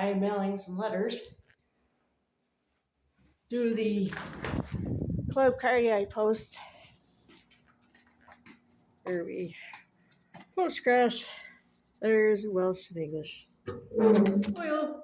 I am mailing some letters through the Club Cardiac Post. There we postgrass letters in Welsh and English. Oil.